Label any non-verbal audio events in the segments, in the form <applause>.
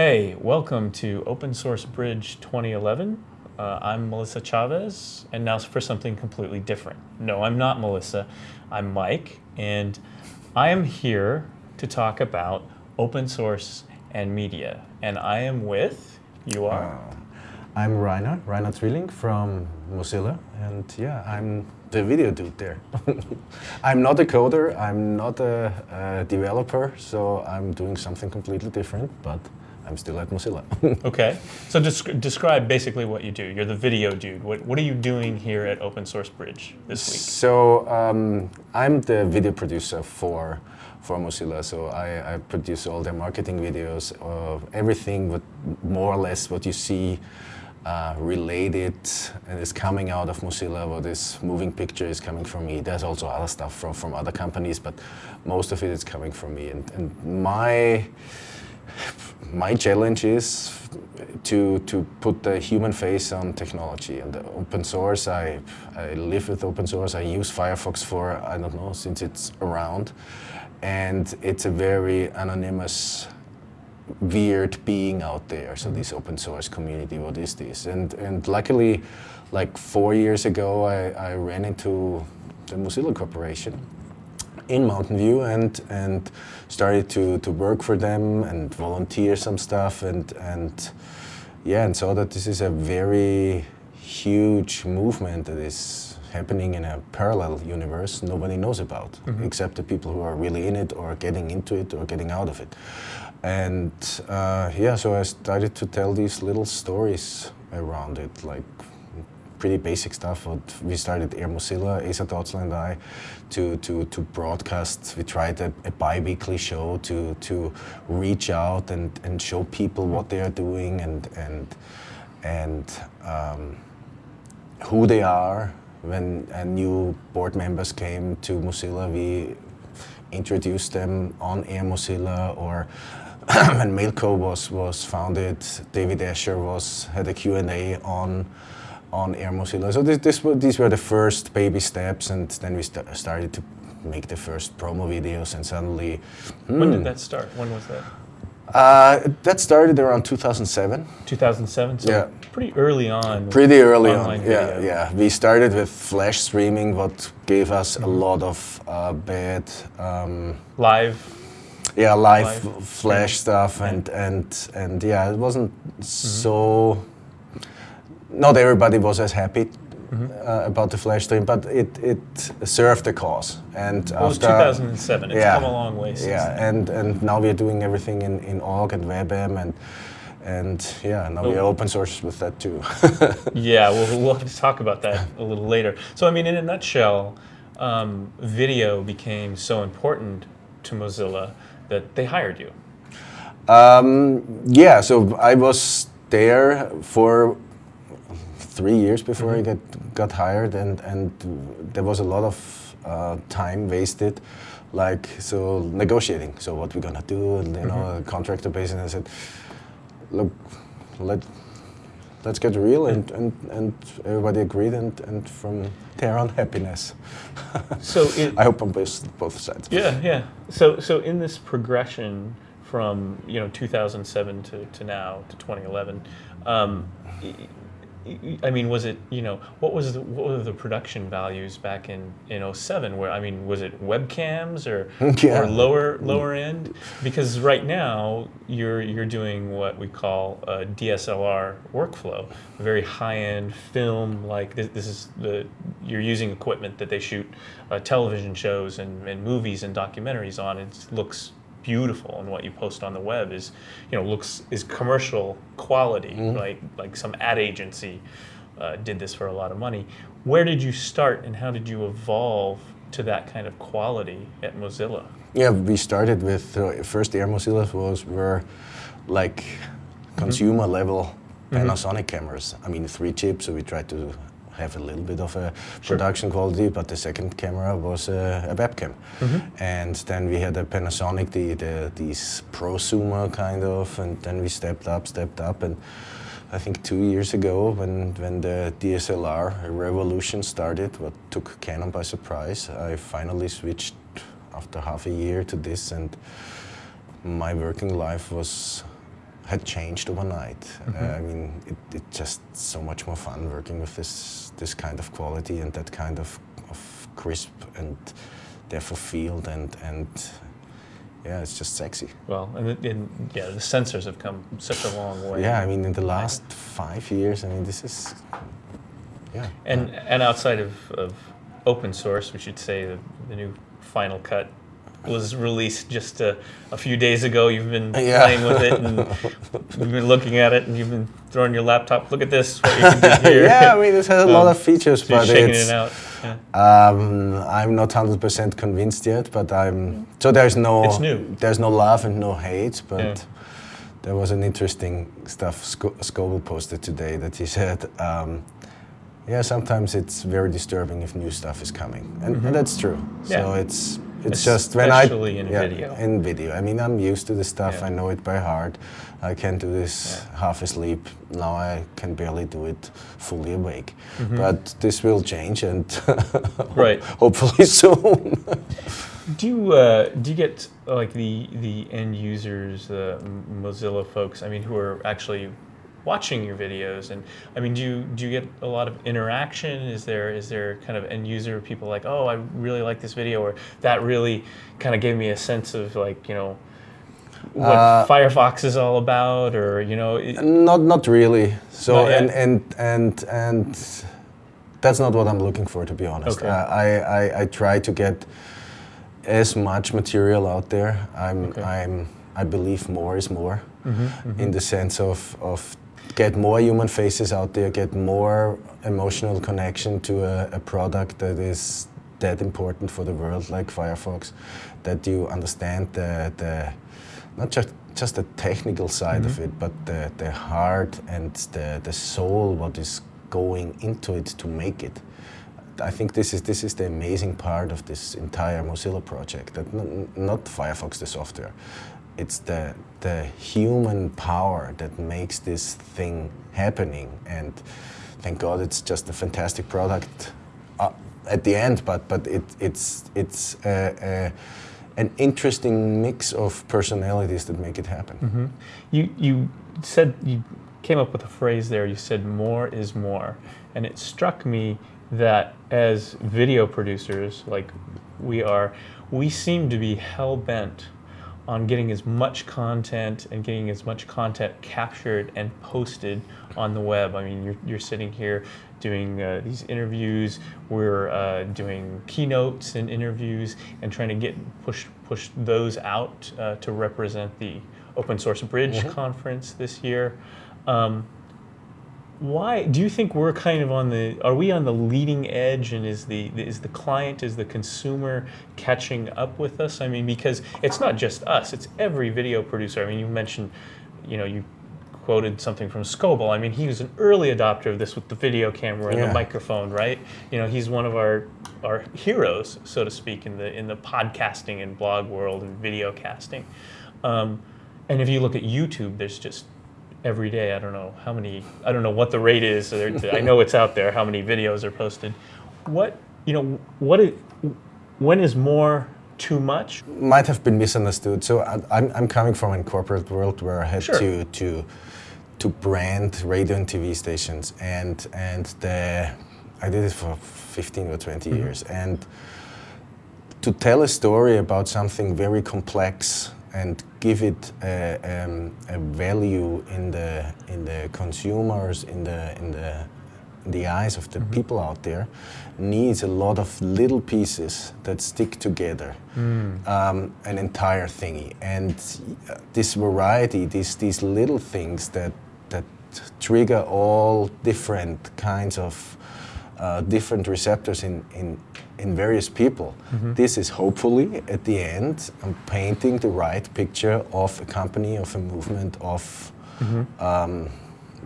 Hey, welcome to Open Source Bridge 2011. Uh, I'm Melissa Chavez, and now for something completely different. No, I'm not Melissa, I'm Mike, and I am here to talk about open source and media. And I am with, you are? Uh, I'm Rainer, Rainer Cvillink from Mozilla, and yeah, I'm the video dude there. <laughs> I'm not a coder, I'm not a, a, developer, so I'm doing something completely different, but I'm still at Mozilla. <laughs> okay, so desc describe basically what you do. You're the video dude. What, what are you doing here at Open Source Bridge this week? So um, I'm the video producer for for Mozilla. So I, I produce all their marketing videos, of everything, but more or less what you see uh, related and is coming out of Mozilla, what is moving picture is coming from me. There's also other stuff from, from other companies, but most of it is coming from me. And, and my, my challenge is to, to put the human face on technology. And open source, I, I live with open source. I use Firefox for, I don't know, since it's around. And it's a very anonymous weird being out there. So mm-hmm. this open source community, what is this? And, and luckily, like four years ago, I, I ran into the Mozilla Corporation in Mountain View and, and started to, to work for them and volunteer some stuff and, and yeah, and saw that this is a very huge movement that is happening in a parallel universe nobody knows about, mm -hmm. except the people who are really in it or getting into it or getting out of it. And uh, yeah, so I started to tell these little stories around it, like pretty basic stuff. We started Air Mozilla, Asa Dotzler and I, to, to, to broadcast. We tried a, a bi-weekly show to, to reach out and, and show people what they are doing and, and, and um, who they are. When new board members came to Mozilla, we introduced them on Air Mozilla or <clears throat> when Mailco was, was founded, David Ascher was, had a Q&A on, on Air Mozilla. So this, this, these were the first baby steps and then we st started to make the first promo videos and suddenly... Hmm. When did that start? When was that? Uh, that started around 2007. 2007, so yeah. pretty early on. Pretty early on, yeah, yeah. We started with flash streaming, what gave us mm -hmm. a mm-hmm. lot of uh, bad... Um, Live yeah, live, live flash stuff, yeah. and and and yeah, it wasn't mm -hmm. so. Not everybody was as happy mm -hmm. uh, about the flash stream, but it it served the cause. And well, after 2007, it's yeah, come a long way. Since yeah, and and now we're doing everything in in Ogg and WebM and. And yeah, now oh. we are open source with that too. <laughs> yeah, we'll, we'll <laughs> have to talk about that a little later. So I mean, in a nutshell, um, video became so important to Mozilla that they hired you. Um, yeah, so I was there for three years before mm -hmm. I get, got hired and, and there was a lot of uh, time wasted like so negotiating so what we're gonna do and you mm -hmm. know mm-hmm. contractor basis and I said look let let's get real and, and, and everybody agreed and, and from there on happiness. <laughs> so it, I hope on both, both sides. Yeah, yeah. So, so in this progression from you know 2007 to, to now to 2011, um, I mean, was it, you know, what was the, what were the production values back in, in 07? Where, I mean, was it webcams or, <laughs> yeah. or lower lower end? Because right now you're you're doing what we call a DSLR workflow, a very high-end film. Like this, this, is the you're using equipment that they shoot uh, television shows and, and movies and documentaries on. It looks beautiful and what you post on the web is, you know, looks is commercial quality, mm -hmm. like like some ad agency uh, did this for a lot of money. Where did you start and how did you evolve to that kind of quality at Mozilla? Yeah, we started with uh, first Air Mozilla was were like mm-hmm. consumer mm -hmm. level mm-hmm. Panasonic mm -hmm. cameras. I mean, three chips, so we tried to have a little bit of a sure. production quality, but the second camera was a, a webcam. Mm -hmm. And then we had a Panasonic, the, the these prosumer kind of, and then we stepped up, stepped up, and I think two years ago when, when the DSLR revolution started, what took Canon by surprise, I finally switched after half a year to this and my working life was had changed overnight. Uh, I mean, it, it's just so much more fun working with this this kind of quality and that kind of, of crisp and depth of field and and yeah, it's just sexy. Well, and, the- and yeah, the sensors have come such a long way. Yeah, I mean, in the last five years, I mean, this is yeah. And and outside of, of open source, we should say the, the new Final Cut was released just a, a few days ago. You've been Yeah. playing with it and <laughs> you've been looking at it and you've been throwing your laptop. Look at this, what you can do <laughs> here. yeah, I mean, it has a lot Um, of features, so but it's. it out. Yeah. Um, I'm not hundred percent convinced yet, but I'm. So there's no. It's new. There's no love and no hate, but Yeah. there was an interesting stuff Sco- Scoble posted today that he said. Um, yeah, sometimes it's very disturbing if new stuff is coming, and, and that's true. So Mm-hmm. Yeah. it's it's just when I Especially in video. in video. I mean, I'm used to the stuff. Yeah. I know it by heart. I can do this Yeah. half asleep. Now I can barely do it fully awake. Mm-hmm. But this will change, and <laughs> Right. hopefully soon. Do you uh, do you get like the the end users, the Mozilla folks? I mean, who are actually watching your videos, and I mean, do you do you get a lot of interaction? Is there is there kind of end user people like, oh, I really like this video, or that really kind of gave me a sense of like you know what Uh, Firefox is all about, or you know, not not really. So Not and and and and that's not what I'm looking for, to be honest. Okay. I, I I I try to get as much material out there. I'm Okay. I'm I believe more is more, mm-hmm, mm-hmm. in the sense of of get more human faces out there, get more emotional connection to a, a product that is that important for the world, like Firefox, that you understand the the not just just the technical side of mm-hmm. it, but the, the heart and the, the soul, what is going into it to make it. I think this is this is the amazing part of this entire Mozilla project. That n- not Firefox the software, it's the the human power that makes this thing happening. And thank God, it's just a fantastic product uh, at the end. But but it, it's it's uh, uh, an interesting mix of personalities that make it happen. You you said you came up with a phrase there. You said more is more, and it struck me that as video producers, like we are, we seem to be hell bent on getting as much content and getting as much content captured and posted on the web. I mean, you're, you're sitting here doing uh, these interviews. We're uh, doing keynotes and interviews and trying to get push push those out uh, to represent the Open Source Bridge conference this year. Um, why do you think we're kind of on the are we on the leading edge and is the is the client is the consumer catching up with us i mean because it's not just us it's every video producer i mean you mentioned you know you quoted something from Scoble. I mean, he was an early adopter of this with the video camera and the microphone, right? You know, he's one of our our heroes, so to speak, in the in the podcasting and blog world and video casting. Um, and if you look at YouTube, there's just every day. I don't know how many. I don't know what the rate is. <laughs> I know it's out there. How many videos are posted? What you know? What is, when is more too much? might have been misunderstood. So I, I'm, I'm coming from a corporate world where I had Sure. to to to brand radio and TV stations, and and the I did it for 15 or 20 mm-hmm. years, and to tell a story about something very complex and give it a, um, a value in the in the consumers in the in the in the eyes of the people out there needs a lot of little pieces that stick together um, an entire thingy. And this variety these these little things that that trigger all different kinds of uh, different receptors in, in, in various people. This is hopefully at the end um, painting the right picture of a company, of a movement, of um,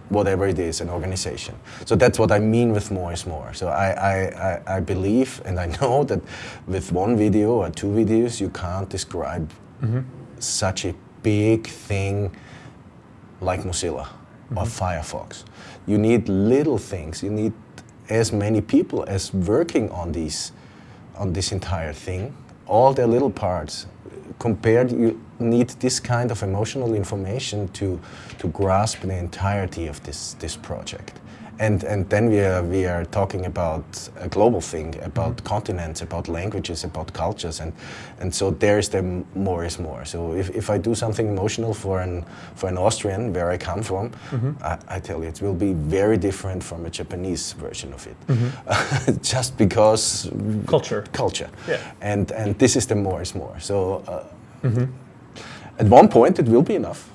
whatever it is, an organization. So that's what I mean with more is more. So I, I, I, I believe and I <laughs> know that with one video or two videos you can't describe such a big thing like Mozilla or Firefox. You need little things. You need as many people as working on these, on this entire thing, all their little parts compared, you need this kind of emotional information to to grasp the entirety of this this project. And, and then we are, we are talking about a global thing, about Mm-hmm. continents, about languages, about cultures, and, and so there's the more is more. So if, if I do something emotional for an, for an Austrian, where I come from, Mm-hmm. I, I tell you, it will be very different from a Japanese version of it. Mm-hmm. <laughs> Just because Culture. culture. Yeah. And, and this is the more is more. So uh, Mm-hmm. at one point it will be enough.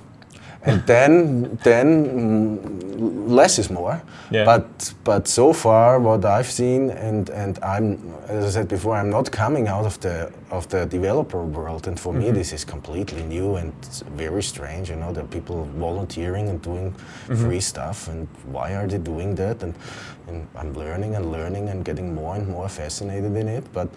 And then, then mm, less is more. Yeah. But but so far, what I've seen, and and I'm, as I said before, I'm not coming out of the of the developer world, and for me this is completely new and very strange. You know, there are people volunteering and doing free stuff, and why are they doing that? And, and I'm learning and learning and getting more and more fascinated in it, but.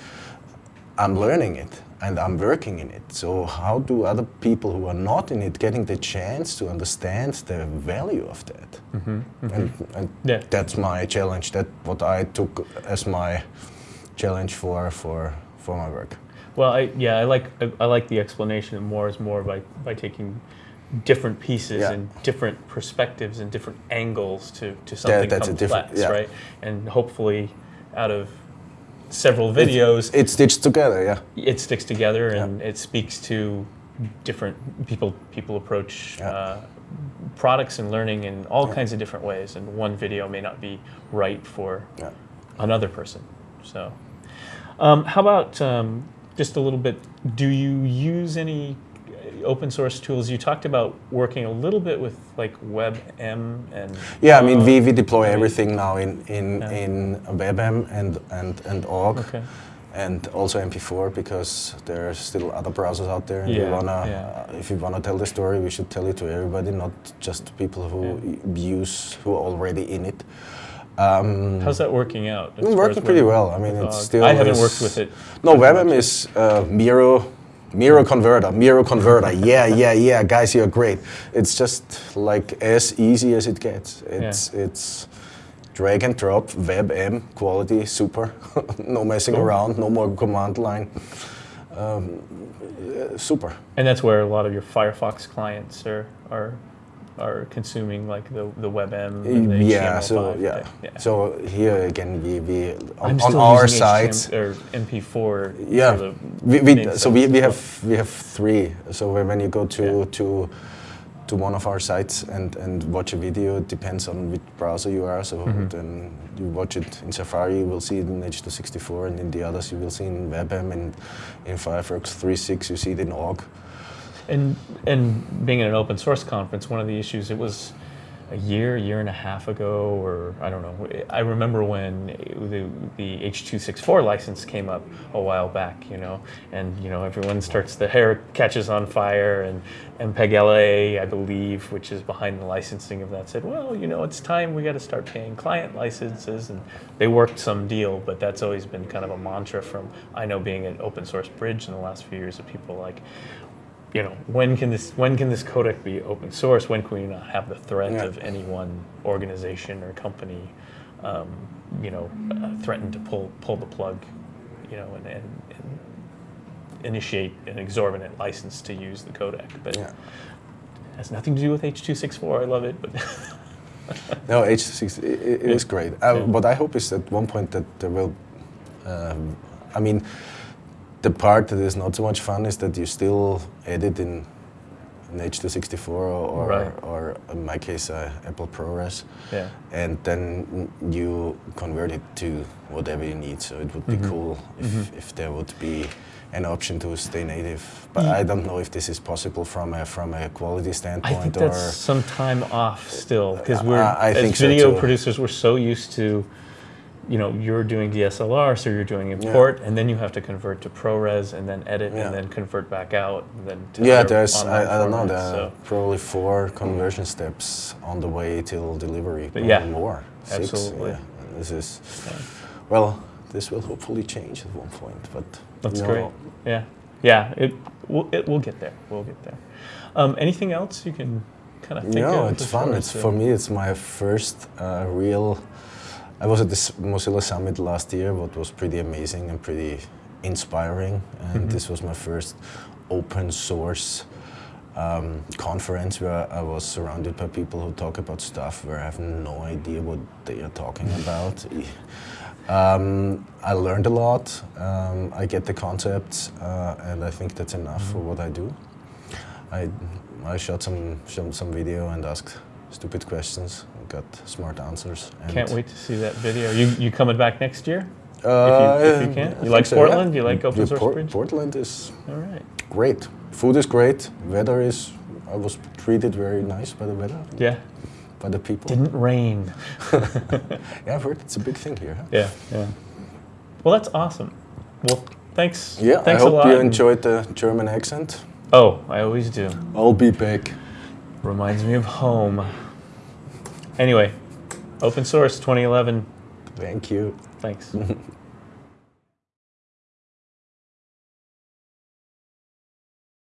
I'm learning it and I'm working in it. So how do other people who are not in it getting the chance to understand the value of that? Mm-hmm, mm-hmm. And, and Yeah. that's my challenge. That what I took as my challenge for for for my work. Well, I, yeah, I like I, I like the explanation of more is more by by taking different pieces Yeah. and different perspectives and different angles to to something that's a complex, different- yeah. right? And hopefully, out of several videos, It sticks together, yeah. it sticks together and it speaks to different people people approach Yeah. uh, products and learning in all kinds of different ways and one video may not be right for Yeah. another person so um, how about um, just a little bit do you use any open source tools you talked about working a little bit with like WebM and Yeah, I mean, we, we deploy maybe- everything now in in, Yeah. in WebM and and and Ogg, Okay. and also MP4 because there are still other browsers out there. And we Yeah, wanna, yeah. uh, if you wanna tell the story, we should tell it to everybody, not just people who use who are already in it. Um, how's that working out it's working pretty well. I mean, it's still. I haven't worked with it No, WebM is uh, Miro. Miro converter, Miro converter. yeah, yeah, yeah, guys, you're great. It's just like as easy as it gets. It's it's drag and drop, WebM quality, super. <laughs> no messing Cool. around, no more command line. Um, super. And that's where a lot of your Firefox clients are are are consuming like the the WebM. And the yeah, HTML5 so yeah. yeah. So here again, we, we on, on our sites. Or MP4. Yeah, we, we, so we, we have we have three. So when when you go to Yeah. to to one of our sites and, and watch a video, it depends on which browser you are. So Mm-hmm. then you watch it in Safari, you will see it in H264, and in the others you will see in WebM and in Firefox 3.6 you see it in Ogg. And and being at an open source conference, one of the issues it was a year, year and a half ago, or I don't know. I remember when the, the H.264 license came up a while back, you know, and you know everyone starts the hair catches on fire, and MPEG LA, I believe, which is behind the licensing of that, said, well, you know, it's time we got to start paying client licenses, and they worked some deal, but that's always been kind of a mantra from I know being an open source bridge in the last few years of people like you know, when can this when can this codec be open source? When can we not have the threat Yeah. of any one organization or company, um, you know, uh, threaten to pull pull the plug, you know, and, and, and initiate an exorbitant license to use the codec? But Yeah. it has nothing to do with H.264. I love it, but <laughs> No, H6 i- i- it Yeah. is great. Uh. What I hope is at one point that there will, um, I mean, the part that is not so much fun is that you still edit in, in H264 or, Right. or in my case, uh, Apple ProRes, yeah, and then you convert it to whatever you need. So it would be Mhm. cool if, Mhm. if there would be an option to stay native. But Ye- I don't know if this is possible from a, from a quality standpoint. I think or. that's some time off still because we're I as think so video too. producers we're so used to you know you're doing DSLR so you're doing import and then you have to convert to ProRes and then edit Yeah. and then convert back out and then to Yeah, there's I, I don't know. There so probably four conversion steps on the way till delivery. But yeah, more. Six, absolutely. Yeah. This is Yeah. well. This will hopefully change at one point, but that's no, great yeah yeah it we'll, it will get there we'll get there um, anything else you can kind of think No, of it's fun. It's uh, for me. It's my first uh, real. I was at this Mozilla Summit last year, what was pretty amazing and pretty inspiring. And Mhm. this was my first open source um, conference where I was surrounded by people who talk about stuff where I have no idea what they are talking about. Um, I learned a lot. Um, I get the concepts, uh, and I think that's enough for what I do. I I shot some some, some video and asked stupid questions. Got smart answers. And Can't wait to see that video. You you coming back next year? Uh, if you can. I You like so, yeah. Portland? You like open Yeah, source Port- bridge? Portland is All right. great. Food is great. Weather is. I was treated very nice by the weather, Yeah. by the people. Didn't rain. <laughs> <laughs> yeah, I've heard it's a big thing here. Huh? Yeah, yeah. Well, that's awesome. Well, thanks. Yeah, thanks I hope a lot. you enjoyed the German accent. Oh, I always do. I'll be back. Reminds me of home. Anyway, open source 2011. Thank you. Thanks. <laughs>